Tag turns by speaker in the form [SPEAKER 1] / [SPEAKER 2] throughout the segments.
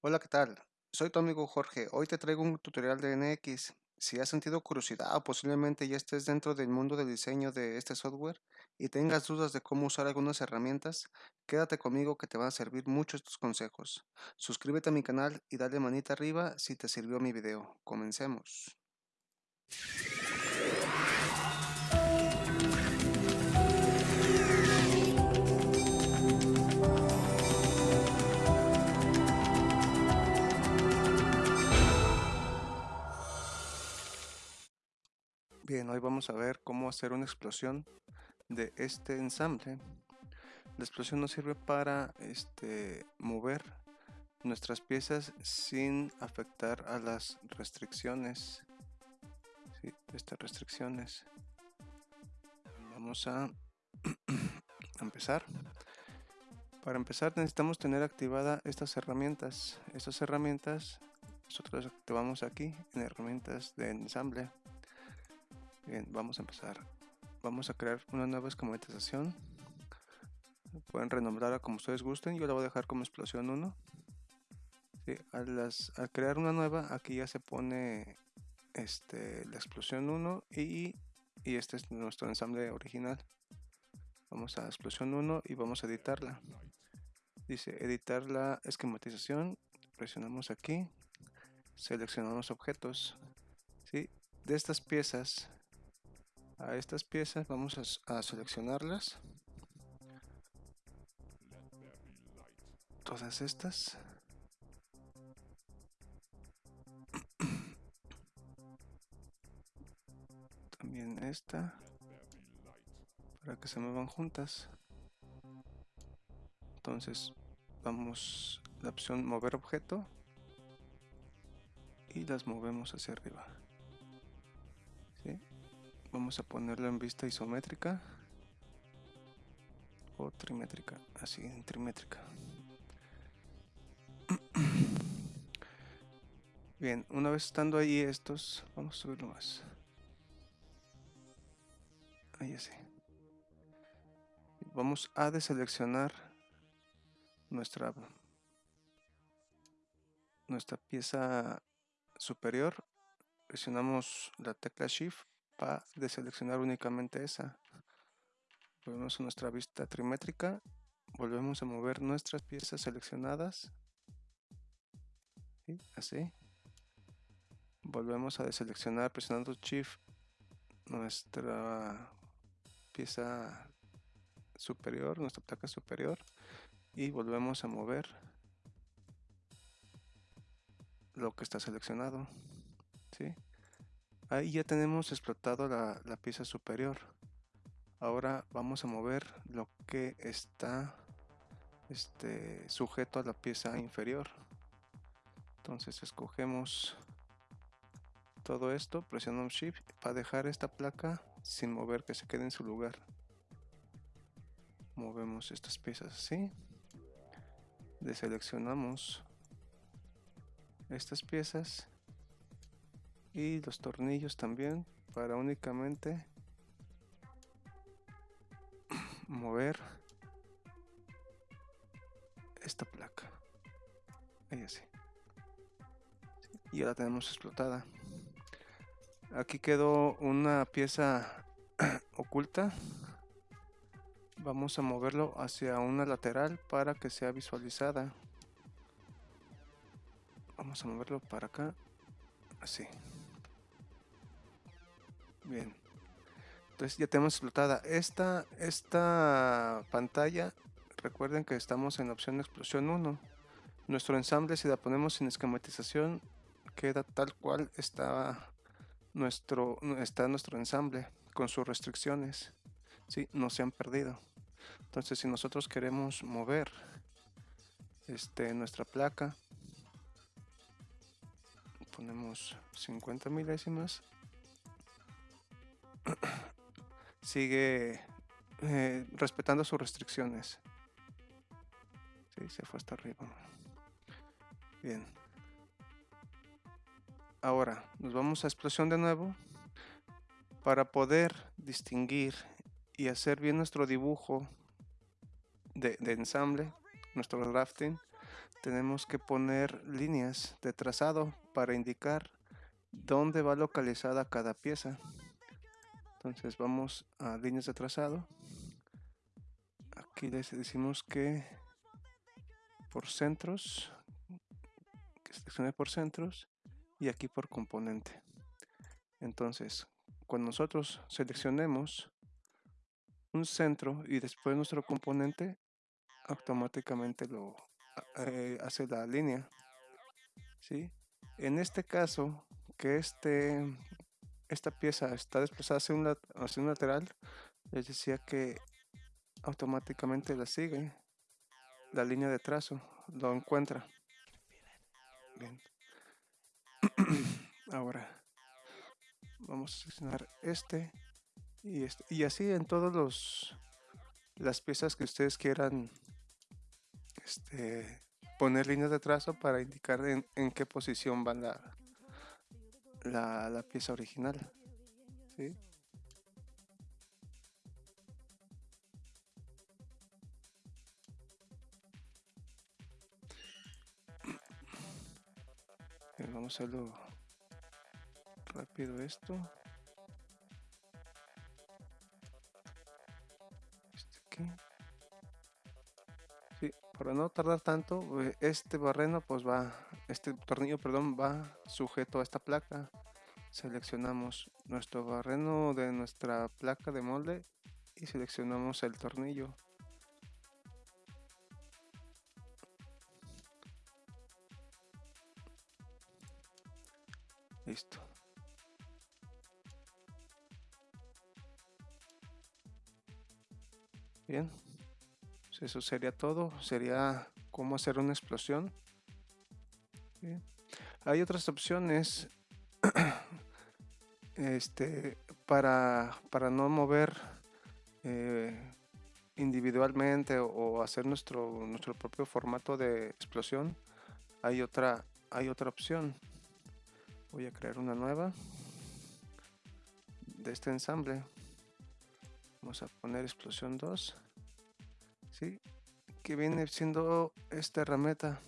[SPEAKER 1] Hola, ¿qué tal? Soy tu amigo Jorge. Hoy te traigo un tutorial de NX. Si has sentido curiosidad o posiblemente ya estés dentro del mundo del diseño de este software y tengas dudas de cómo usar algunas herramientas, quédate conmigo que te van a servir mucho estos consejos. Suscríbete a mi canal y dale manita arriba si te sirvió mi video. Comencemos. Bien, hoy vamos a ver cómo hacer una explosión de este ensamble. La explosión nos sirve para este, mover nuestras piezas sin afectar a las restricciones. estas restricciones. Vamos a empezar. Para empezar necesitamos tener activada estas herramientas. Estas herramientas nosotros activamos aquí en herramientas de ensamble. Bien, vamos a empezar. Vamos a crear una nueva esquematización. Pueden renombrarla como ustedes gusten. Yo la voy a dejar como explosión 1. al, crear una nueva, aquí ya se pone este, la explosión 1 y, y este es nuestro ensamble original. Vamos a explosión 1 y vamos a editarla. Dice editar la esquematización. Presionamos aquí. Seleccionamos objetos. ¿sí? De estas piezas a estas piezas vamos a, seleccionarlas. Todas estas. También esta. Para que se muevan juntas. Entonces vamos la opción mover objeto. Y las movemos hacia arriba vamos a ponerlo en vista isométrica o trimétrica, así en trimétrica. Bien, una vez estando ahí estos, vamos a subirlo más. Ahí así. Vamos a deseleccionar nuestra nuestra pieza superior. Presionamos la tecla Shift para deseleccionar únicamente esa. Volvemos a nuestra vista trimétrica, volvemos a mover nuestras piezas seleccionadas, así. Volvemos a deseleccionar presionando Shift nuestra pieza superior, nuestra placa superior y volvemos a mover lo que está seleccionado. ¿sí? Ahí ya tenemos explotado la, pieza superior. Ahora vamos a mover lo que está este, sujeto a la pieza inferior. Entonces escogemos todo esto, presionamos Shift para dejar esta placa sin mover, que se quede en su lugar. Movemos estas piezas así. Deseleccionamos estas piezas y los tornillos también para únicamente mover esta placa. Ahí así. Y ya tenemos explotada. Aquí quedó una pieza oculta. Vamos a moverlo hacia una lateral para que sea visualizada. Vamos a moverlo para acá así Bien. Entonces ya tenemos explotada esta, esta pantalla. Recuerden que estamos en la opción explosión 1. Nuestro ensamble, si la ponemos sin esquematización, queda tal cual está nuestro, está nuestro ensamble con sus restricciones. ¿sí? No se han perdido. Entonces, si nosotros queremos mover este, nuestra placa, ponemos 50 milésimas sigue eh, respetando sus restricciones. Sí, se fue hasta arriba. Bien. Ahora, nos vamos a explosión de nuevo. Para poder distinguir y hacer bien nuestro dibujo de, de ensamble, nuestro drafting, tenemos que poner líneas de trazado para indicar dónde va localizada cada pieza. Entonces vamos a líneas de trazado. Aquí les decimos que por centros, que seleccione por centros y aquí por componente. Entonces, cuando nosotros seleccionemos un centro y después nuestro componente, automáticamente lo eh, hace la línea. ¿sí? En este caso, que este, esta pieza está desplazada hacia un, hacia un lateral, les decía que automáticamente la sigue la línea de trazo, lo encuentra. Bien. Ahora vamos a seleccionar este y este y así en todos los las piezas que ustedes quieran este, poner líneas de trazo para indicar en, en qué posición va la, la, la pieza original. ¿sí? vamos a hacerlo rápido esto. Este aquí. Sí, para no tardar tanto, eh, este barreno pues va, este tornillo, perdón, va sujeto a esta placa. Seleccionamos nuestro barreno de nuestra placa de molde y seleccionamos el tornillo. Listo. Bien. Pues eso sería todo. Sería cómo hacer una explosión. Hay otras opciones este, para, para no mover eh, individualmente o, hacer nuestro, nuestro propio formato de explosión. Hay otra, hay otra opción voy a crear una nueva de este ensamble vamos a poner explosión 2 ¿sí? que viene siendo esta herramienta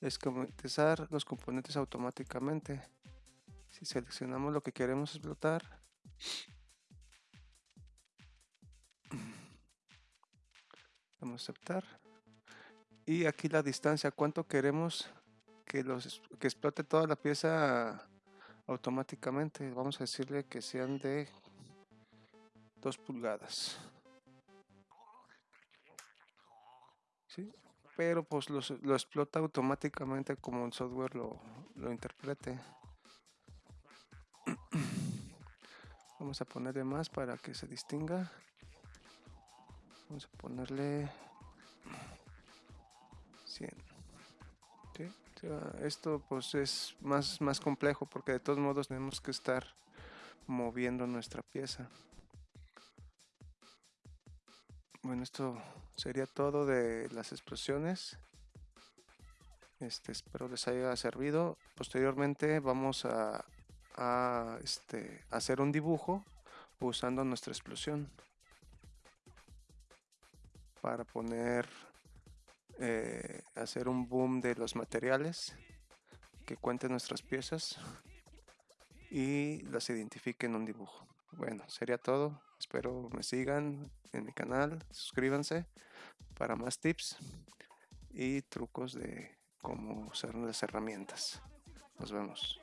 [SPEAKER 1] esquematizar los componentes automáticamente si seleccionamos lo que queremos explotar vamos a aceptar y aquí la distancia cuánto queremos que, los, que explote toda la pieza automáticamente. Vamos a decirle que sean de 2 pulgadas. ¿Sí? Pero pues lo, lo explota automáticamente como el software lo, lo interprete. Vamos a ponerle más para que se distinga. Vamos a ponerle 100 esto pues es más, más complejo porque de todos modos tenemos que estar moviendo nuestra pieza. Bueno, esto sería todo de las explosiones. Este, espero les haya servido. Posteriormente vamos a, a este, hacer un dibujo usando nuestra explosión para poner eh, hacer un boom de los materiales que cuente nuestras piezas y las identifique en un dibujo. Bueno, sería todo. Espero me sigan en mi canal, suscríbanse para más tips y trucos de cómo usar las herramientas. Nos vemos.